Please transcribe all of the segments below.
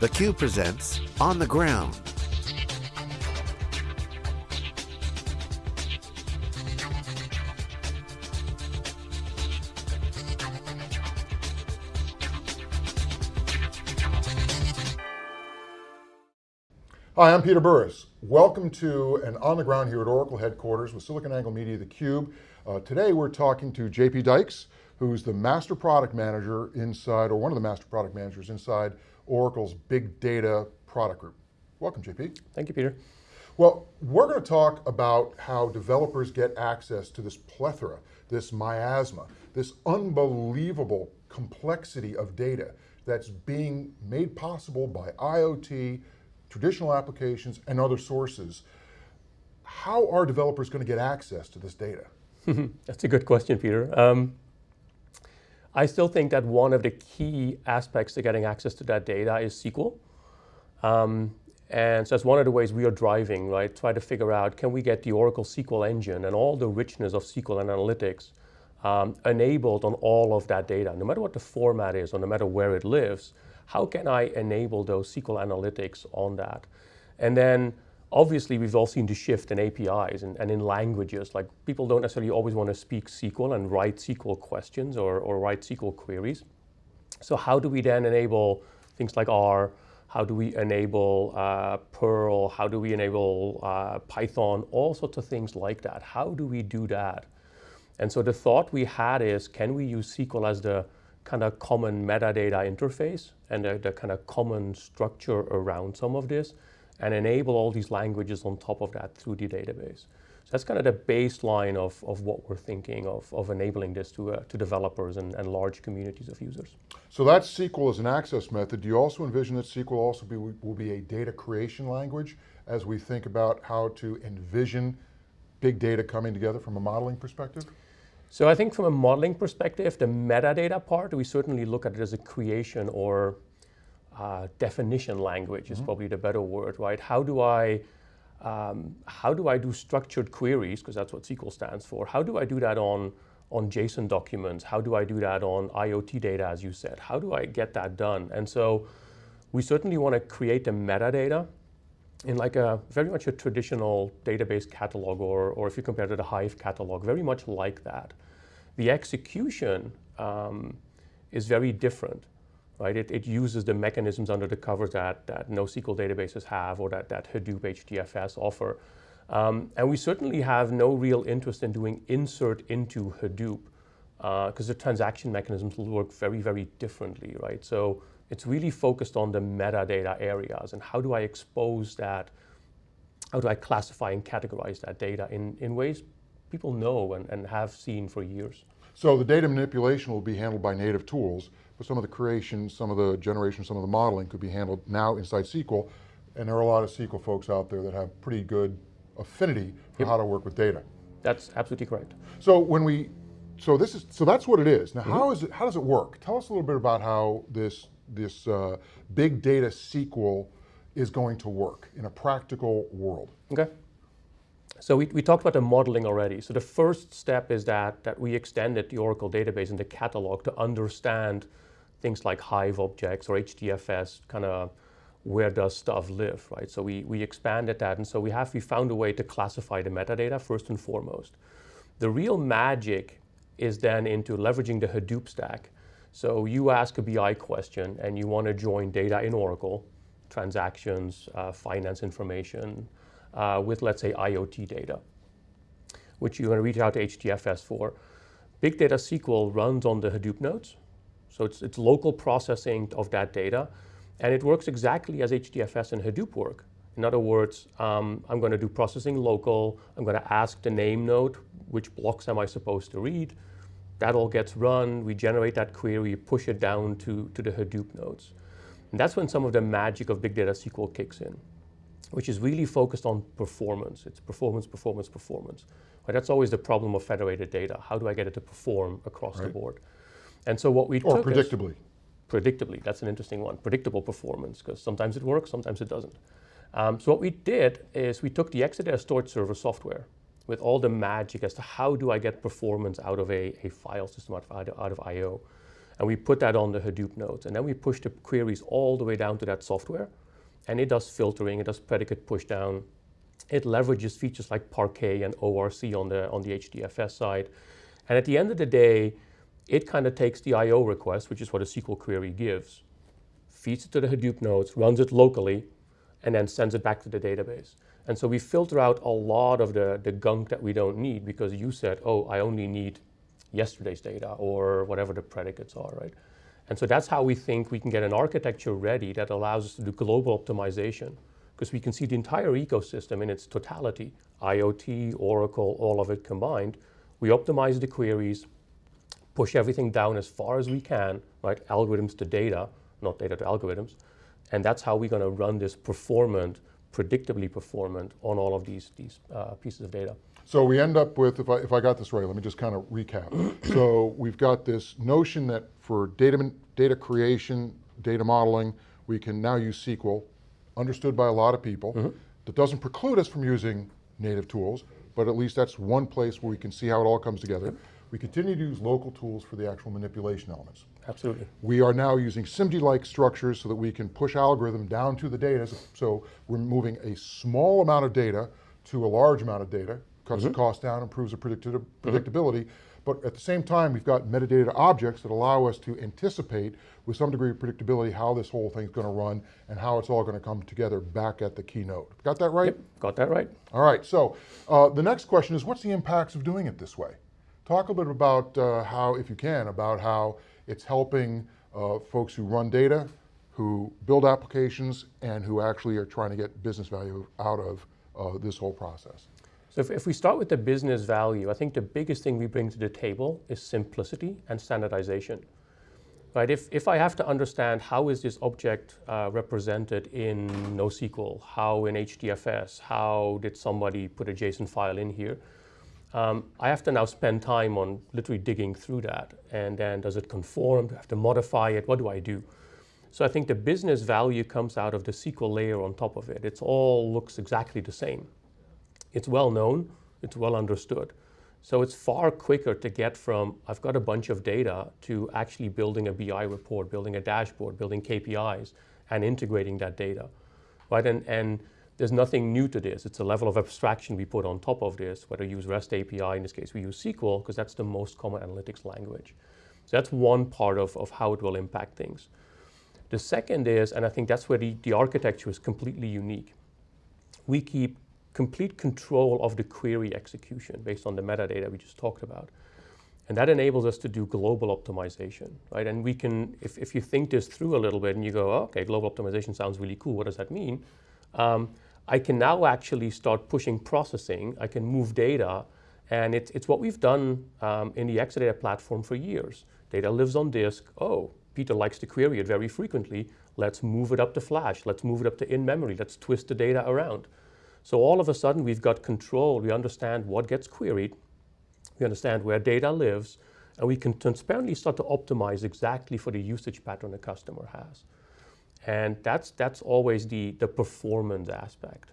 theCUBE presents On the Ground. Hi, I'm Peter Burris. Welcome to an On the Ground here at Oracle headquarters with SiliconANGLE Media theCUBE. Uh, today we're talking to JP Dijcks, who's the master product manager inside, or one of the master product managers inside Oracle's Big Data product group. Welcome, JP. Thank you, Peter. Well, we're going to talk about how developers get access to this plethora, this miasma, this unbelievable complexity of data that's being made possible by IoT, traditional applications, and other sources. How are developers going to get access to this data? That's a good question, Peter. Um, I still think that one of the key aspects to getting access to that data is SQL. Um, and so that's one of the ways we are driving, right? Try to figure out, can we get the Oracle SQL engine and all the richness of SQL and analytics um, enabled on all of that data, no matter what the format is or no matter where it lives, how can I enable those SQL analytics on that? And then obviously we've all seen the shift in APIs and, and, in languages. Like people don't necessarily always want to speak SQL and write SQL questions or, or write SQL queries. So how do we then enable things like R? How do we enable uh, Perl? How do we enable uh, Python? All sorts of things like that. How do we do that? And so the thought we had is, can we use SQL as the kind of common metadata interface and the, the kind of common structure around some of this and enable all these languages on top of that through the database. So that's kind of the baseline of, of what we're thinking of, of enabling this to, uh, to developers and, and large communities of users. So that SQL is an access method. Do you also envision that SQL also be, will be a data creation language as we think about how to envision big data coming together from a modeling perspective? So I think from a modeling perspective, the metadata part, we certainly look at it as a creation or uh, definition language mm -hmm. is probably the better word, right? How do I um, how do I do structured queries, because that's what SQL stands for. How do I do that on, on JSON documents? How do I do that on IoT data, as you said? How do I get that done? And so we certainly want to create the metadata in like a very much a traditional database catalog, or, or if you compare to the Hive catalog, very much like that. The execution um, is very different right? It, it, uses the mechanisms under the covers that, that NoSQL databases have or that, that Hadoop HDFS offer. Um, and we certainly have no real interest in doing insert into Hadoop because uh, the transaction mechanisms will work very, very differently, right? So it's really focused on the metadata areas and how do I expose that, how do I classify and categorize that data in, in ways people know and, and have seen for years. So the data manipulation will be handled by native tools, but some of the creation, some of the generation, some of the modeling could be handled now inside SQL, and there are a lot of SQL folks out there that have pretty good affinity for yep. how to work with data. That's absolutely correct. So when we, so this is, so that's what it is. Now mm -hmm. how is it, how does it work? Tell us a little bit about how this, this uh, big data SQL is going to work in a practical world. Okay. So we, we talked about the modeling already. So the first step is that, that we extended the Oracle database and the catalog to understand things like Hive objects or HDFS, kind of where does stuff live, right? So we, we expanded that and so we have, we found a way to classify the metadata first and foremost. The real magic is then into leveraging the Hadoop stack. So you ask a BI question and you want to join data in Oracle, transactions, uh, finance information, uh, with let's say IoT data, which you're going to reach out to HDFS for. Big Data SQL runs on the Hadoop nodes, so it's, it's local processing of that data. And it works exactly as HDFS and Hadoop work. In other words, um, I'm going to do processing local. I'm going to ask the name node, which blocks am I supposed to read? That all gets run. We generate that query, push it down to, to the Hadoop nodes. And that's when some of the magic of Big Data SQL kicks in, which is really focused on performance. It's performance, performance, performance. Right? That's always the problem of federated data. How do I get it to perform across right. the board? And so what we or predictably. predictably, that's an interesting one. Predictable performance, because sometimes it works, sometimes it doesn't. Um, so what we did is we took the Exadata storage server software with all the magic as to how do I get performance out of a, a file system, out of, out of I.O. And we put that on the Hadoop nodes. And then we push the queries all the way down to that software. And it does filtering, it does predicate pushdown. It leverages features like Parquet and ORC on the, on the HDFS side. And at the end of the day, it kind of takes the I.O. request, which is what a SQL query gives, feeds it to the Hadoop nodes, runs it locally, and then sends it back to the database. And so we filter out a lot of the, the gunk that we don't need because you said, oh, I only need yesterday's data or whatever the predicates are, right? And so that's how we think we can get an architecture ready that allows us to do global optimization because we can see the entire ecosystem in its totality, IoT, Oracle, all of it combined. We optimize the queries, push everything down as far as we can, right? Algorithms to data, not data to algorithms. And that's how we're going to run this performant, predictably performant on all of these, these uh, pieces of data. So we end up with, if I, if I got this right, let me just kind of recap. so we've got this notion that for data, data creation, data modeling, we can now use SQL, understood by a lot of people. Mm -hmm. That doesn't preclude us from using native tools, but at least that's one place where we can see how it all comes together. We continue to use local tools for the actual manipulation elements. Absolutely. We are now using SIMD-like structures so that we can push algorithm down to the data. So we're moving a small amount of data to a large amount of data, cuts mm -hmm. the mm-hmm. cost down, improves the mm-hmm. predictability. Mm -hmm. But at the same time, we've got metadata objects that allow us to anticipate with some degree of predictability how this whole thing's going to run and how it's all going to come together back at the keynote. Got that right? Yep, got that right. All right, so uh, the next question is what's the impacts of doing it this way? Talk a little bit about uh, how, if you can, about how it's helping uh, folks who run data, who build applications, and who actually are trying to get business value out of uh, this whole process. So if, if, we start with the business value, I think the biggest thing we bring to the table is simplicity and standardization. Right, if, if I have to understand how is this object uh, represented in NoSQL, how in HDFS, how did somebody put a JSON file in here, um, I have to now spend time on literally digging through that. And then does it conform? Do I have to modify it? What do I do? So I think the business value comes out of the SQL layer on top of it. It all looks exactly the same. It's well known, it's well understood. So it's far quicker to get from, I've got a bunch of data, to actually building a BI report, building a dashboard, building KPIs, and integrating that data. Right? And, and there's nothing new to this. It's a level of abstraction we put on top of this, whether you use REST API, in this case we use SQL, because that's the most common analytics language. So that's one part of, of how it will impact things. The second is, and I think that's where the, the architecture is completely unique, we keep complete control of the query execution based on the metadata we just talked about. And that enables us to do global optimization, right? And we can, if, if you think this through a little bit and you go, oh, okay, global optimization sounds really cool, what does that mean? Um, I can now actually start pushing processing. I can move data. And it's, it's what we've done um, in the Exadata platform for years. Data lives on disk. Oh, Peter likes to query it very frequently. Let's move it up to flash. Let's move it up to in-memory. Let's twist the data around. So all of a sudden, we've got control. We understand what gets queried. We understand where data lives. And we can transparently start to optimize exactly for the usage pattern the customer has. And that's, that's always the, the performance aspect.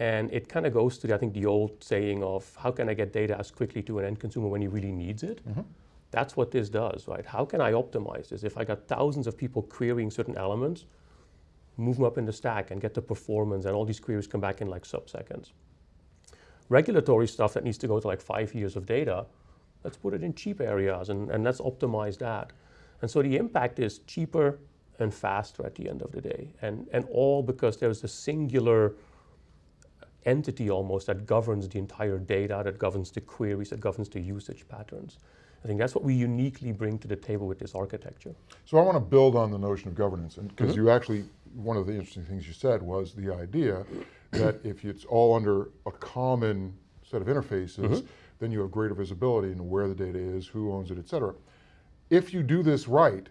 And it kind of goes to, I think, the old saying of how can I get data as quickly to an end consumer when he really needs it? Mm -hmm. That's what this does, right? How can I optimize this? If I got thousands of people querying certain elements, move them up in the stack and get the performance and all these queries come back in like sub-seconds. Regulatory stuff that needs to go to like five years of data, let's put it in cheap areas and, and let's optimize that. And so the impact is cheaper, and faster at the end of the day. And, and all because there's a singular entity almost that governs the entire data, that governs the queries, that governs the usage patterns. I think that's what we uniquely bring to the table with this architecture. So I want to build on the notion of governance, and because mm -hmm. you actually, one of the interesting things you said was the idea that if it's all under a common set of interfaces, mm -hmm. then you have greater visibility into where the data is, who owns it, et cetera. If you do this right,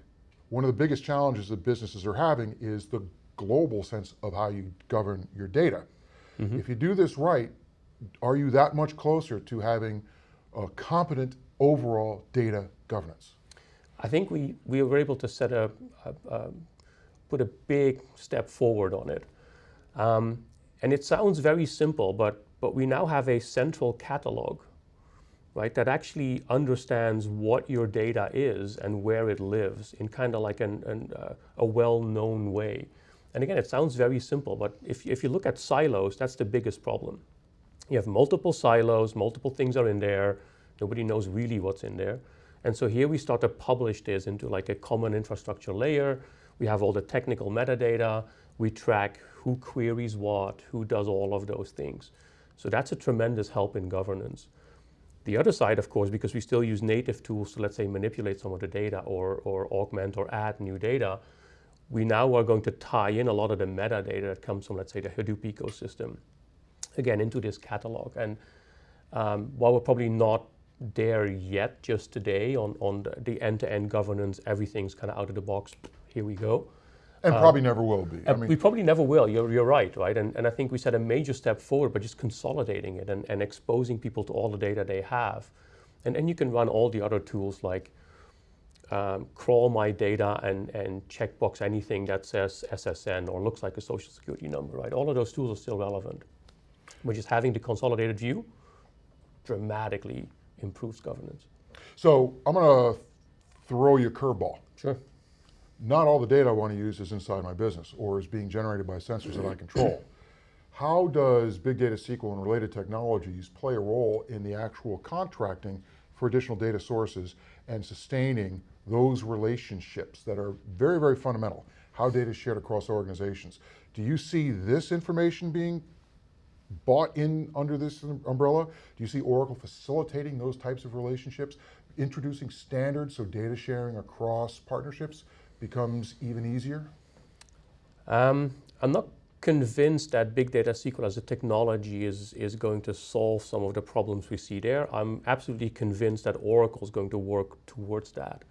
one of the biggest challenges that businesses are having is the global sense of how you govern your data. Mm -hmm. If you do this right, are you that much closer to having a competent overall data governance? I think we, we were able to set a, a, a put a big step forward on it. Um, and it sounds very simple, but, but we now have a central catalog right, that actually understands what your data is and where it lives in kind of like an, an, uh, a well-known way. And again, it sounds very simple, but if, if you look at silos, that's the biggest problem. You have multiple silos, multiple things are in there, nobody knows really what's in there. And so here we start to publish this into like a common infrastructure layer. We have all the technical metadata. We track who queries what, who does all of those things. So that's a tremendous help in governance. The other side, of course, because we still use native tools to, let's say, manipulate some of the data or, or augment or add new data, we now are going to tie in a lot of the metadata that comes from, let's say, the Hadoop ecosystem, again, into this catalog. And um, while we're probably not there yet just today on, on the end-to-end -end governance, everything's kind of out of the box, here we go. And um, probably never will be. I mean, we probably never will, you're, you're right, right? And, and I think we set a major step forward by just consolidating it and, and exposing people to all the data they have. And then you can run all the other tools like um, crawl my data and, and checkbox anything that says SSN or looks like a social security number, right? All of those tools are still relevant. But just having the consolidated view dramatically improves governance. So I'm going to throw you a curveball. Sure. Not all the data I want to use is inside my business or is being generated by sensors that I control. How does Big Data SQL and related technologies play a role in the actual contracting for additional data sources and sustaining those relationships that are very, very fundamental? How data is shared across organizations. Do you see this information being bought in under this umbrella? Do you see Oracle facilitating those types of relationships, introducing standards so data sharing across partnerships becomes even easier? Um, I'm not convinced that big data SQL as a technology is, is going to solve some of the problems we see there. I'm absolutely convinced that Oracle is going to work towards that.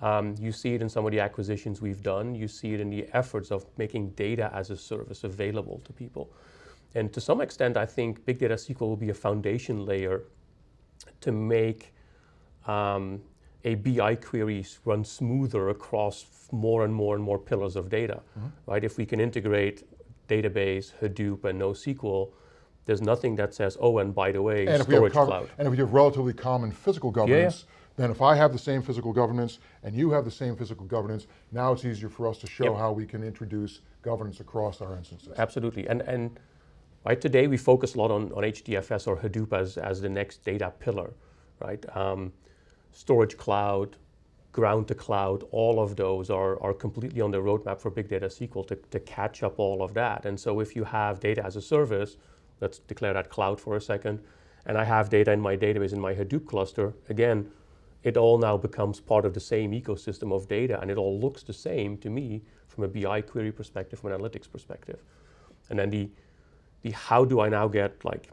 Um, you see it in some of the acquisitions we've done. You see it in the efforts of making data as a service available to people. And to some extent, I think Big Data SQL will be a foundation layer to make um, a BI queries run smoother across more and more and more pillars of data, mm -hmm. right? If we can integrate database, Hadoop, and NoSQL, there's nothing that says, oh, and by the way, and storage cloud. And if we have relatively common physical governance, yeah, yeah. then if I have the same physical governance and you have the same physical governance, now it's easier for us to show yep. how we can introduce governance across our instances. Absolutely, and, and right today we focus a lot on, on HDFS or Hadoop as, as the next data pillar, right? Um, storage cloud, ground to cloud, all of those are, are completely on the roadmap for Big Data SQL to, to catch up all of that. And so if you have data as a service, let's declare that cloud for a second, and I have data in my database in my Hadoop cluster, again, it all now becomes part of the same ecosystem of data and it all looks the same to me from a BI query perspective, from an analytics perspective. And then the, the how do I now get like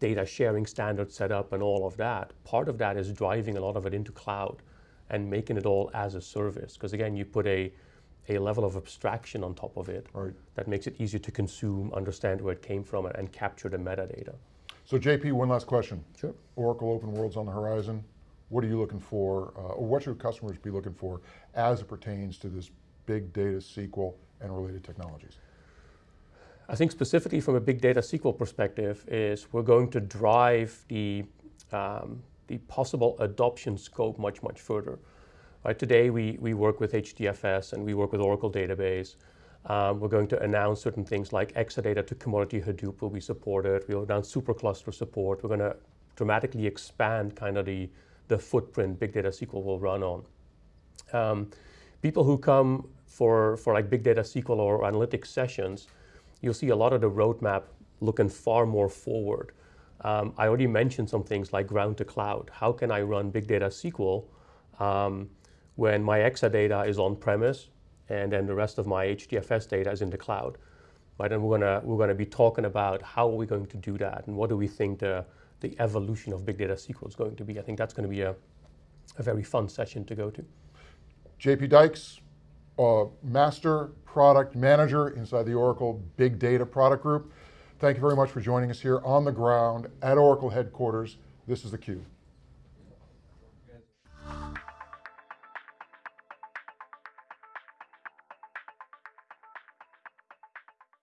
data sharing standards set up and all of that, part of that is driving a lot of it into cloud and making it all as a service. Because again, you put a, a level of abstraction on top of it right. that makes it easier to consume, understand where it came from, and, capture the metadata. So JP, one last question. Sure. Oracle Open World's on the horizon. What are you looking for, uh, or what should customers be looking for as it pertains to this big data SQL and related technologies? I think specifically from a big data SQL perspective is we're going to drive the, um, the possible adoption scope much, much further. Right, today we, we work with HDFS and we work with Oracle Database. Um, we're going to announce certain things like Exadata to commodity Hadoop will be supported. We'll announce supercluster support. We're going to dramatically expand kind of the, the footprint big data SQL will run on. Um, people who come for, for like big data SQL or analytics sessions, you'll see a lot of the roadmap looking far more forward. Um, I already mentioned some things like ground to cloud. How can I run big data SQL um, when my Exadata is on premise and then the rest of my HDFS data is in the cloud? Right, and we're gonna we're gonna be talking about how are we going to do that and what do we think the the evolution of big data SQL is going to be. I think that's going to be a, a very fun session to go to. JP Dijcks, uh, Master Product Manager inside the Oracle Big Data Product Group. Thank you very much for joining us here on the ground at Oracle headquarters. This is theCUBE.